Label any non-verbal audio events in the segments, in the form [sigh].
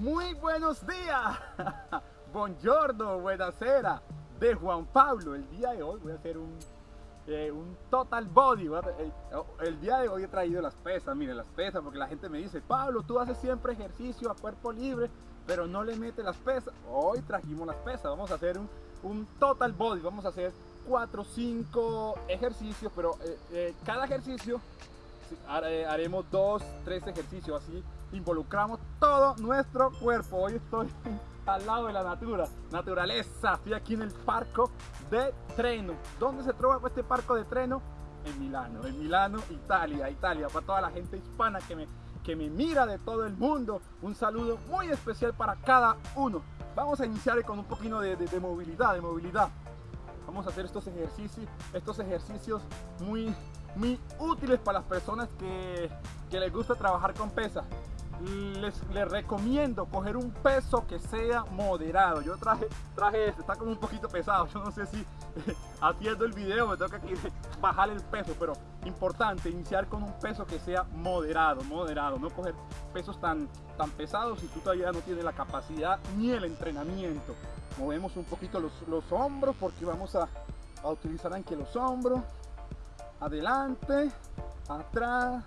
Muy buenos días. [laughs] Buongiorno, buenasera. De Juan Pablo. El día de hoy voy a hacer un, eh, un total body. El, el, día de hoy he traído las pesas. Miren, las pesas. Porque la gente me dice, Pablo, tú haces siempre ejercicio a cuerpo libre. Pero no le metes las pesas. Hoy trajimos las pesas. Vamos a hacer un, un total body. Vamos a hacer 4 o 5 ejercicios. Pero eh, eh, cada ejercicio haremos 2, 3 ejercicios. Así involucramos todo nuestro cuerpo. Hoy estoy [laughs] al lado de la natura, naturaleza. Estoy aquí en el parco de Treno. ¿Dónde se trova este parco de Treno? En Milano, en Milano, Italia, Italia. Para toda la gente hispana que me, que me mira de todo el mundo, un saludo muy especial para cada uno. Vamos a iniciar con un poquito de, de, de movilidad, de movilidad. Vamos a hacer estos ejercicios, estos ejercicios muy, muy útiles para las personas que, que les gusta trabajar con pesas les, les, recomiendo coger un peso que sea moderado. Yo traje, traje este, está como un poquito pesado. [laughs] Yo no sé si [laughs] haciendo el video me toca aquí [laughs] bajar el peso, pero importante iniciar con un peso que sea moderado, moderado. No coger pesos tan, tan pesados si tú todavía no tienes la capacidad ni el entrenamiento. Movemos un poquito los, los hombros porque vamos a, a utilizar aquí los hombros. Adelante, atrás,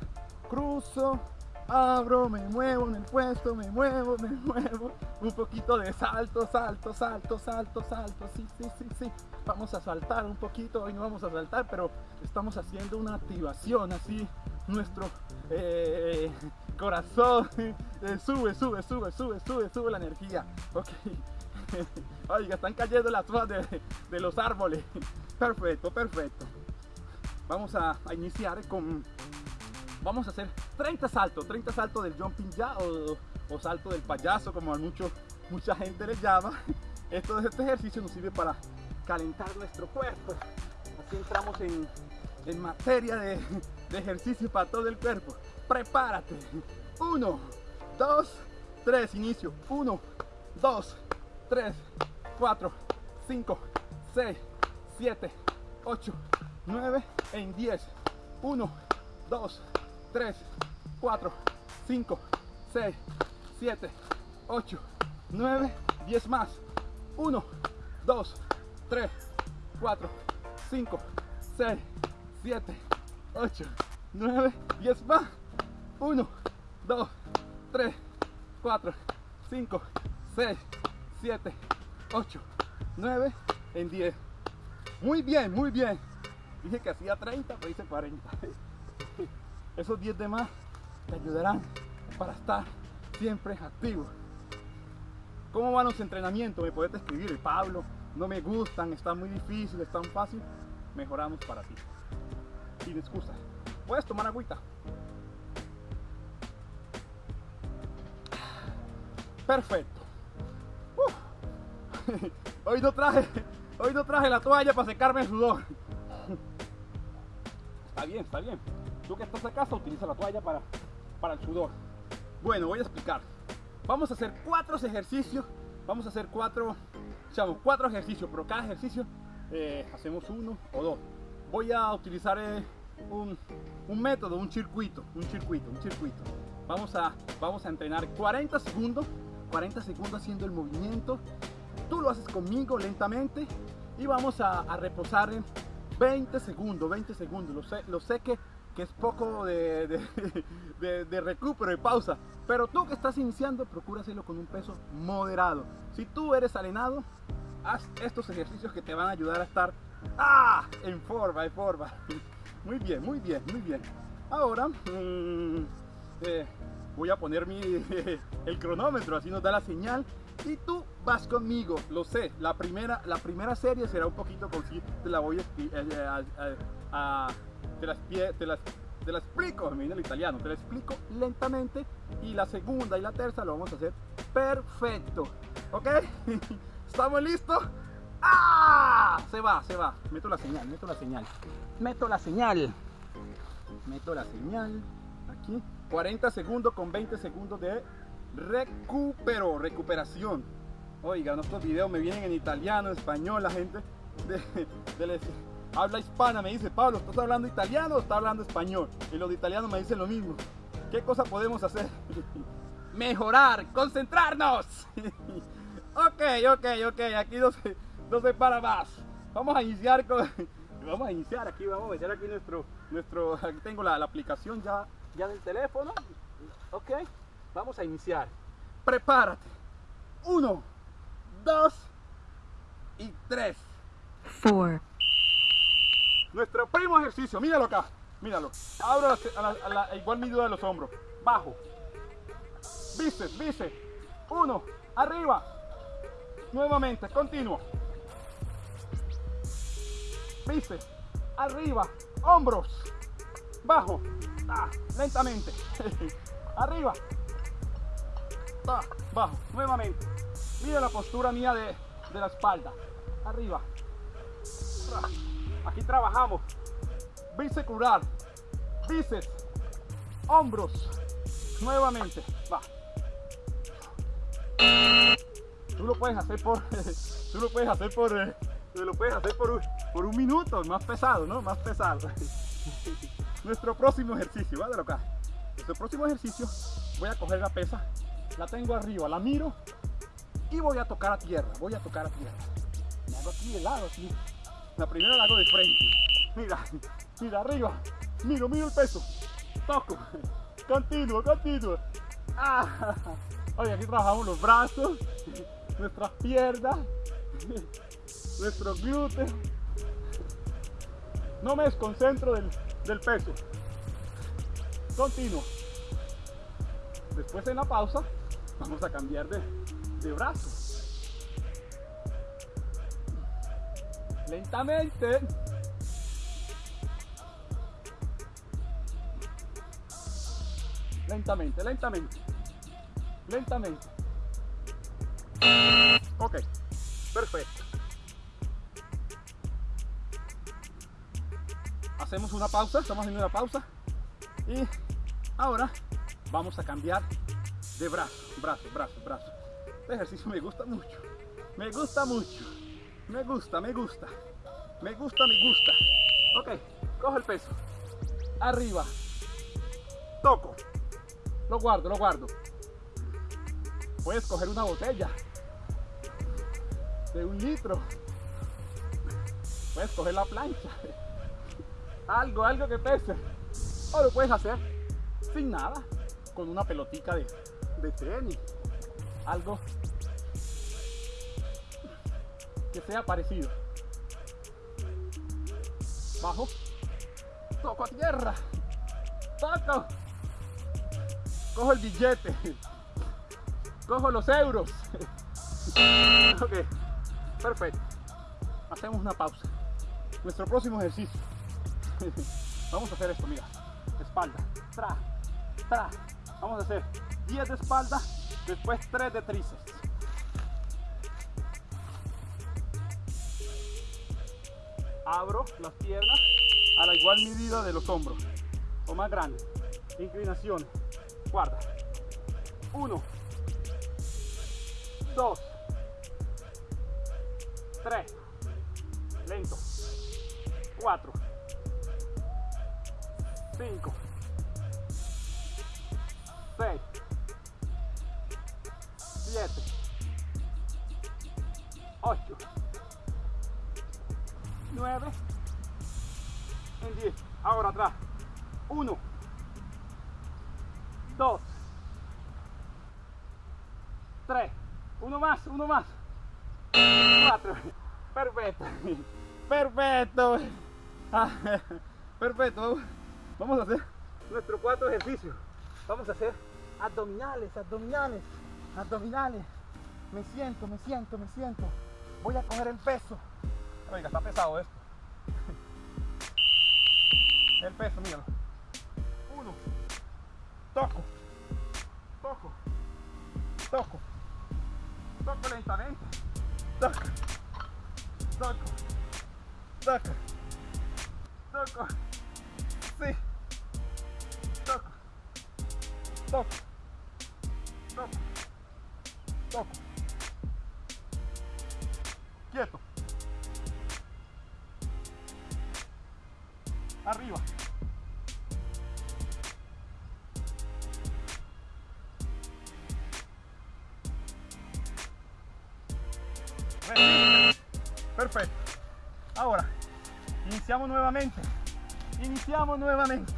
cruzo, abro, me muevo en el puesto, me muevo, me [laughs] muevo, un poquito de salto, salto, salto, salto, salto, sí, sí, sí, sí, vamos a saltar un poquito, hoy no vamos a saltar, pero estamos haciendo una activación, así. Nuestro eh, [laughs] corazón. [laughs] Eh, sube, sube, sube, sube, sube, sube la energía, ok, oiga, están cayendo las hojas de, los árboles, perfecto, perfecto, vamos a, a iniciar con vamos a hacer 30 saltos, 30 saltos del jumping ya o, o salto del payaso como a mucho, mucha gente le llama. Esto, este ejercicio nos sirve para calentar nuestro cuerpo. Así entramos en, en materia de, de ejercicio para todo el cuerpo. Prepárate. 1, 2, 3, inicio. 1, 2, 3, 4, 5, 6, 7, 8, 9, en 10. 1, 2, 3, 4, 5, 6, 7, 8, 9, 10 más. 1, 2, 3, 4, 5, 6, 7, 8, 9, 10 más. 1, 2, 3, 4, 5, 6, 7, 8, 9, en 10. Muy bien, muy bien. Dije que hacía 30, pero hice 40 [laughs] esos 10 de más te ayudarán para estar siempre activo. ¿Cómo van los entrenamientos? Me puedes escribir, Pablo, no me gustan, está muy difícil, es tan fácil. Mejoramos para ti. Sin excusa. Puedes tomar agüita. Perfecto. Uh. [laughs] Hoy no traje, hoy no traje la toalla para secarme el sudor. [laughs] Está bien, está bien. Tú que estás a casa, utiliza la toalla para, para el sudor. Bueno, voy a explicar. Vamos a hacer cuatro ejercicios. Vamos a hacer cuatro, llamo, cuatro ejercicios, pero cada ejercicio eh, hacemos uno o dos. Voy a utilizar eh, un, un, método, un circuito, un circuito, un circuito. Vamos a, vamos a entrenar 40 segundos, 40 segundos haciendo el movimiento. Tú lo haces conmigo lentamente y vamos a, a reposar en 20 segundos, 20 segundos. Lo sé, lo sé que que es poco de, [laughs] de, de, recupero y pausa. Pero tú que estás iniciando, procura hacerlo con un peso moderado. Si tú eres alenado, haz estos ejercicios que te van a ayudar a estar ¡ah! en forma, en forma. [laughs] Muy bien, muy bien, muy bien. Ahora mmm, eh, voy a poner mi, [laughs] el cronómetro, así nos da la señal. Y tú vas conmigo, lo sé. La primera, la primera serie será un poquito con la voy a te las, te las, te las explico, me viene el italiano, te la explico lentamente y la segunda y la tercera lo vamos a hacer perfecto, ¿ok? [laughs] ¿Estamos listos? ¡Ah! Se va, se va, meto la señal, meto la señal, meto la señal, meto la señal, aquí, 40 segundos con 20 segundos de recupero, recuperación. Oiga, nuestros videos me vienen en italiano, español, la gente habla hispana me dice, Pablo, ¿estás hablando italiano o estás hablando español? Y los de italiano me dicen lo mismo. ¿Qué cosa podemos hacer? [laughs] mejorar, concentrarnos. [laughs] ok, ok, ok, aquí no se, no se para más. Vamos a iniciar con... [laughs] Vamos a iniciar aquí, vamos a meter aquí nuestro, nuestro, aquí tengo la, la aplicación ya, ya del teléfono. Ok, vamos a iniciar. Prepárate. Uno, dos y tres. four, Nuestro primo ejercicio, míralo acá, míralo. Abro la- igual medida de los hombros. Bajo. Bíceps, bíceps. Uno, arriba. Nuevamente, continuo. Bíceps, arriba. Hombros. Bajo. Ah, lentamente. [laughs] arriba. Ah, bajo. Nuevamente. Mira la postura mía de, de la espalda. Arriba. Ah, Aquí trabajamos. Bíceps. Bíceps. Hombros. Nuevamente. Va. Tú lo puedes hacer por. [laughs] Tú lo puedes hacer por. eh, lo puedes hacer por un, por un minuto. Más pesado, ¿no? Más pesado. [laughs] Nuestro próximo ejercicio. ¿vale? acá. Nuestro próximo ejercicio. Voy a coger la pesa. La tengo arriba. La miro. Y voy a tocar a tierra. Voy a tocar a tierra. Me hago aquí de lado, así. La primera la hago de frente. Mira, mira arriba. Miro, miro el peso. Toco. Continuo, continuo. Ah. Oye, aquí trabajamos los brazos, nuestras piernas, nuestros glúteos. No me desconcentro del, del peso. Continuo. Después en la pausa vamos a cambiar de, de brazo. Lentamente. Lentamente, lentamente. Lentamente. Ok, perfecto. Hacemos una pausa, estamos haciendo una pausa. Y ahora vamos a cambiar de brazo, brazo, brazo, brazo. Este ejercicio me gusta mucho. Me gusta mucho. Me gusta, me gusta. Me gusta, me gusta. Ok, cojo el peso. Arriba. Toco. Lo guardo, lo guardo. Puedes coger una botella de un litro. Puedes coger la plancha. Algo, algo que pese. O lo puedes hacer sin nada. Con una pelotica de, de tenis. Algo que sea parecido. Bajo. Toco a tierra. Toco. Cojo el billete. Cojo los euros. [laughs] ok. Perfecto. Hacemos una pausa. Nuestro próximo ejercicio. [laughs] Vamos a hacer esto, mira. Espalda. Tra. Tra. Vamos a hacer 10 de espalda. Después 3 de tríceps. Abro las piernas a la igual medida de los hombros o más grande. Inclinación guarda 1 2 3 lento. 4 5 6 7 8 9 en 10 ahora atrás. 1 2 3 uno más uno más. 4 perfecto. Perfecto. Ah, perfecto. Vamos a hacer nuestro cuarto ejercicio. Vamos a hacer abdominales abdominales abdominales. Me siento me siento me siento. Voy a coger el peso Oiga, está pesado esto. El peso, míralo. Uno. Toco. Toco. Toco. Toco lentamente. Toco. Toco. Toco. Toco. Sí. Toco. Toco. Toco. Toco. arriba. Perfecto. Ahora, iniciamos nuevamente. Iniciamos nuevamente.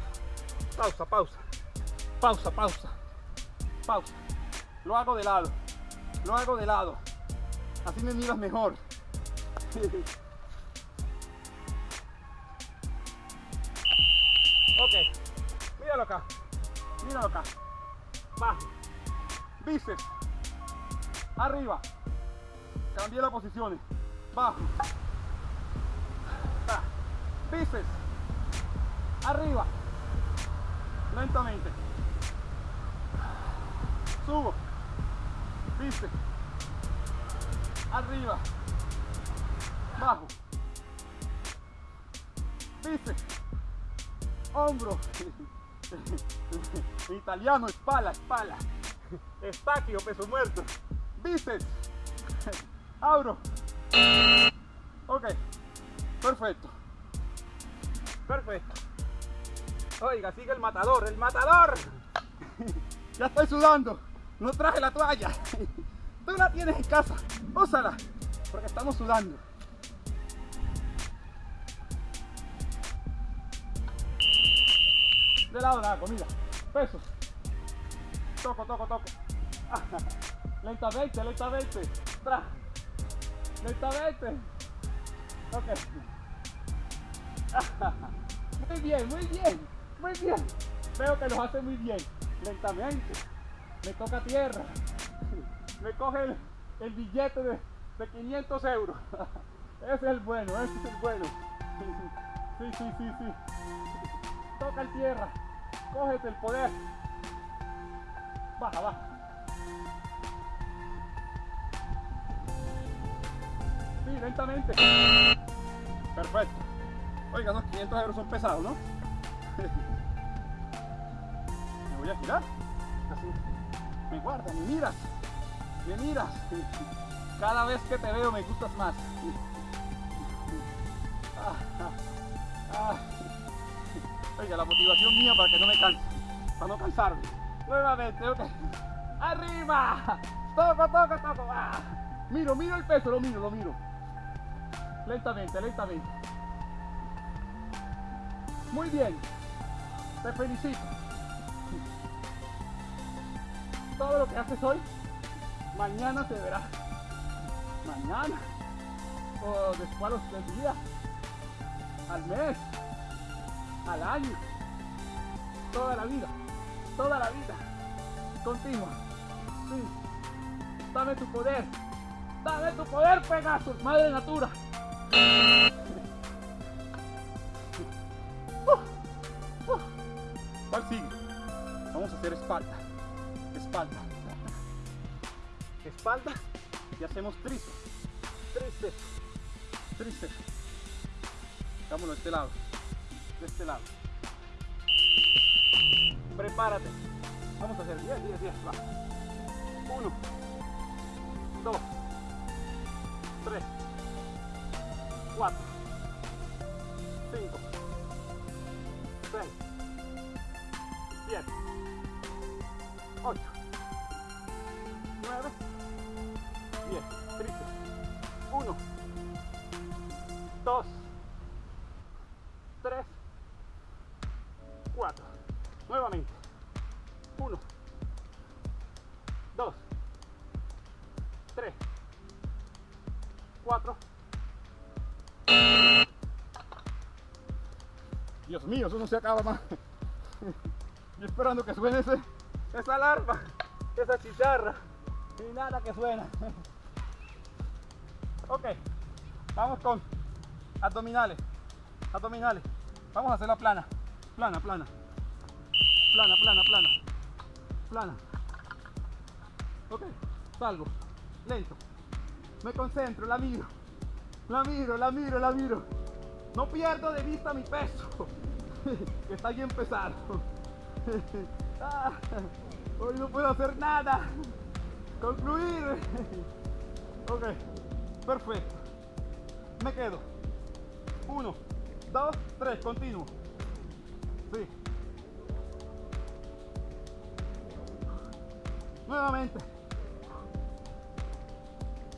Pausa, pausa. Pausa, pausa. Pausa. Lo hago de lado. Lo hago de lado. Así me miras mejor. [laughs] acá. Míralo acá. Bajo. Bíceps. Arriba. Cambié las posiciones. Bajo. Ah. Bíceps. Arriba. Lentamente. Subo. Bíceps. Arriba. Bajo. Bíceps. Hombro. [laughs] [laughs] Italiano, espalda, espalda. Estaquio, peso muerto. Bíceps. [laughs] Abro. Ok. Perfecto. Perfecto. Oiga, sigue el matador, el matador. [laughs] ya estoy sudando. No traje la toalla. Tú la tienes en casa. Úsala. Porque estamos sudando. De lado la comida. Pesos. Toco, toco, toco. [laughs] lentamente, lentamente. Tra. Lentamente. Ok. [laughs] Muy bien, muy bien, muy bien. Veo que lo hace muy bien. Lentamente. Me toca tierra. [laughs] Me coge el, el billete de, de 500 euros. Ese es el bueno, ese es el bueno. Sí, sí, sí, sí. Toca el tierra. Cógete el poder. Baja, baja. Sí, lentamente. Perfecto. Oiga, los 500 euros son pesados, ¿no? [laughs] Me voy a girar. Así. Me guardas, me miras. Me miras. Cada vez que te veo me gustas más. Ah, ah, ah. Oiga, la motivación mía para que no me canse. Para no cansarme. Nuevamente, ok. ¡Arriba! Toco, toco, toco. Ah. Miro, miro el peso, lo miro, lo miro. Lentamente, lentamente. Muy bien. Te felicito. Todo lo que haces hoy, mañana se verá. Mañana. O después a los tres días. Al mes. Al año. Toda la vida. Toda la vida. Continua. Dame tu poder. Dame tu poder, Pegasus, madre natura. [laughs] ¿Cuál sigue? Vamos a hacer espalda. Espalda. Espalda y hacemos tríceps. Tríceps. Tríceps. Hagámoslo de este lado. De este lado. Prepárate. Vamos a hacer 10, 10, 10. Va. 1, 2, 3, 4, 5, 6, 7, 8, 9, 10. Tríceps. 1, 2, mío, eso no se acaba más. [laughs] Esperando que suene ese, esa alarma, esa chicharra. Y nada que suena. [laughs] Ok, vamos con abdominales. Abdominales. Vamos a hacer la plana. Plana, plana. Plana, plana, plana. Plana. Ok, salgo. Lento. Me concentro, la miro. La miro, la miro, la miro. No pierdo de vista mi peso. Que [laughs] está bien pesado. [laughs] Ah, Hoy no puedo hacer nada. Concluir. [laughs] Ok, perfecto. Me quedo. Uno, dos, tres, continuo. Sí. Nuevamente.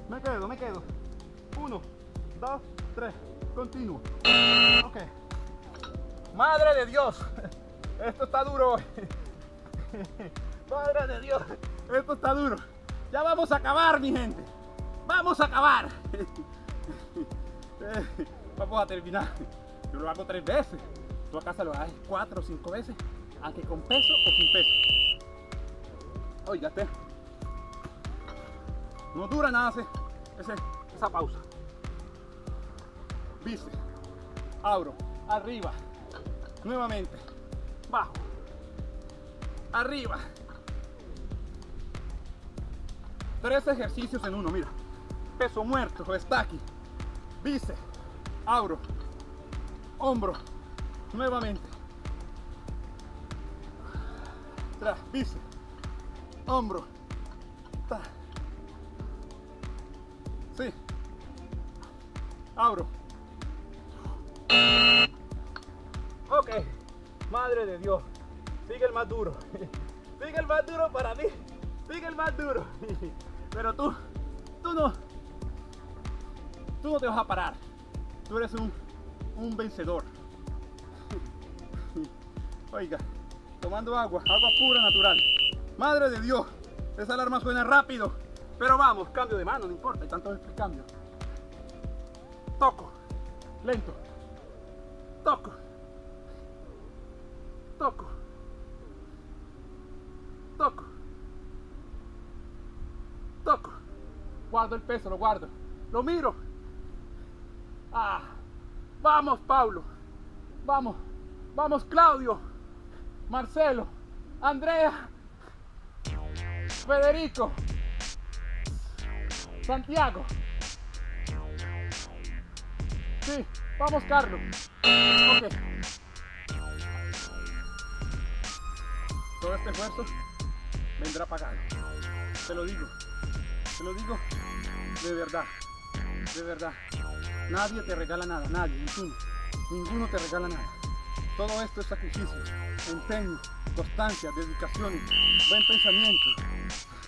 Me quedo, me quedo. Uno, dos, tres. Continuo. Ok. Madre de Dios. [laughs] Esto está duro hoy. [laughs] Madre de Dios. Esto está duro. Ya vamos a acabar, mi gente. Vamos a acabar. [laughs] Vamos a terminar. Yo lo hago tres veces. Tú a casa lo haces cuatro o cinco veces. Aunque con peso o sin peso. Oígate. No dura nada ese- esa pausa. Viste. Abro. Arriba. Nuevamente. Bajo. Arriba. Tres ejercicios en uno, mira. Peso muerto, está aquí. Bíceps. Abro. Hombro. Nuevamente. Tras. Bíceps. Hombro. Sí. Abro. Madre de Dios. Sigue el más duro. [laughs] Sigue el más duro para mí. Sigue el más duro. [laughs] Pero tú, tú no. Tú no te vas a parar. Tú eres un, un vencedor. [laughs] Oiga, tomando agua, agua pura, natural. Madre de Dios, esa alarma suena rápido. Pero vamos, cambio de mano, no importa, y tanto es el cambio. Toco, lento. Toco. Toco. Toco. Toco. Guardo el peso, lo guardo. Lo miro. Ah. Vamos, Pablo. Vamos. Vamos, Claudio. Marcelo. Andrea. Federico. Santiago. Sí, vamos, Carlos. Ok. Todo este esfuerzo vendrá pagado. Te lo digo. Te lo digo de verdad. De verdad. Nadie te regala nada. Nadie. Ninguno. Ninguno te regala nada. Todo esto es sacrificio, empeño, constancia, dedicación, buen pensamiento.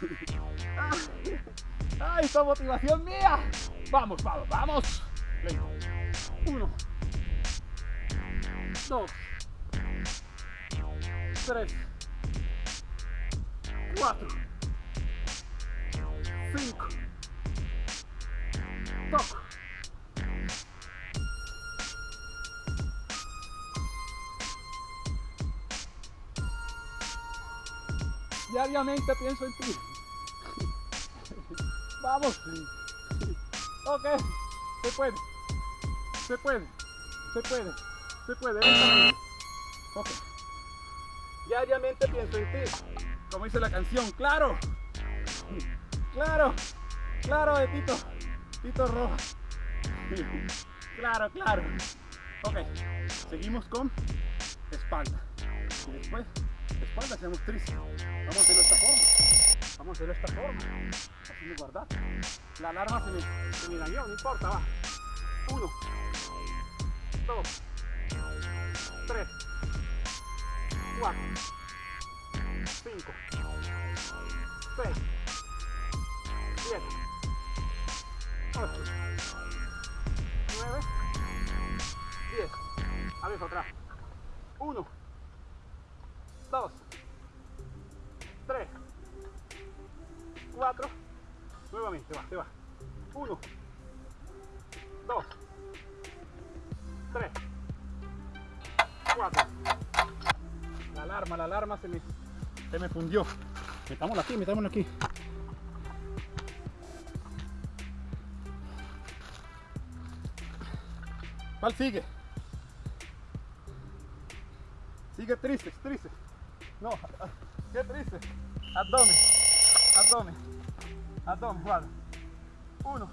[laughs] ¡Ay, esta motivación mía! Vamos, vamos, vamos. Lento. Uno. Dos. Tres. Cuatro. Cinco. Toco. Diariamente pienso en ti. [laughs] Vamos. Ok. Se puede. Se puede. Se puede. Se puede. Ok. Diariamente pienso en ti. Como dice la canción. Claro. Claro. Claro de Tito. Tito Roja. Claro, claro. Ok. Seguimos con espalda. Y después, espalda hacemos tríceps. Vamos a hacerlo de esta forma. Vamos a hacerlo de esta forma. Me guardar. La alarma se me, se me dañó, no importa, va. Uno, dos, tres, cuatro, cinco, seis, siete, ocho, nueve, diez. A ver, otra. Uno, dos, tres, cuatro. Nuevamente, va, se va. Uno, dos, tres, cuatro. La alarma, la alarma se me, se me fundió. Metámosla aquí, metámosla aquí. ¿Cuál sigue? Sigue tristes, tristes. No, qué triste. Abdomen, abdomen, abdomen, guarda. Uno.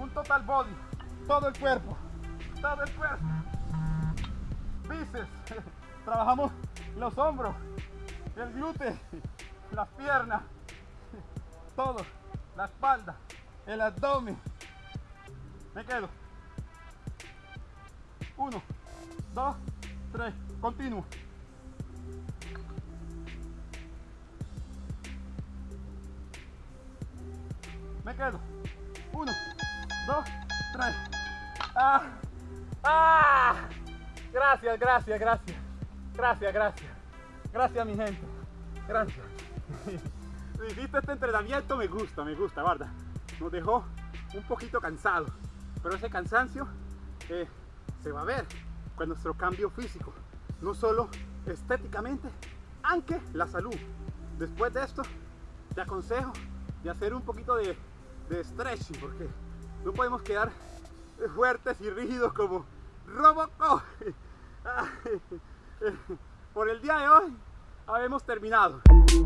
Un total body, todo el cuerpo, cuerpo. Bíceps, [laughs] trabajamos los hombros, el glúteo, las piernas, [laughs] todo, la espalda, el abdomen. Me quedo. Uno, dos, tres. Continuo. Me quedo. Uno, dos, tres. ¡Ah! ¡Ah! Gracias, gracias, gracias. Gracias, gracias. Gracias, mi gente. Gracias. [laughs] Hiciste este entrenamiento, me gusta, me gusta, ¿verdad? Nos dejó un poquito cansado. Pero ese cansancio eh, se va a ver con nuestro cambio físico. No solo estéticamente, aunque la salud. Después de esto, te aconsejo de hacer un poquito de stretching porque no podemos quedar fuertes y rígidos como Robocop. [laughs] Por el día de hoy habemos terminado.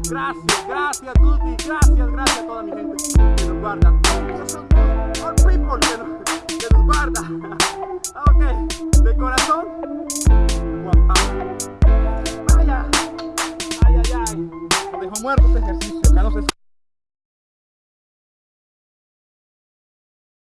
Gracias, gracias Tuti, gracias, gracias a toda mi gente que nos guarda. All people que nos, que nos guarda. [laughs] Ok, de corazón, Juan Pablo. Ay, ay, ay. Nos dejó muerto este ejercicio,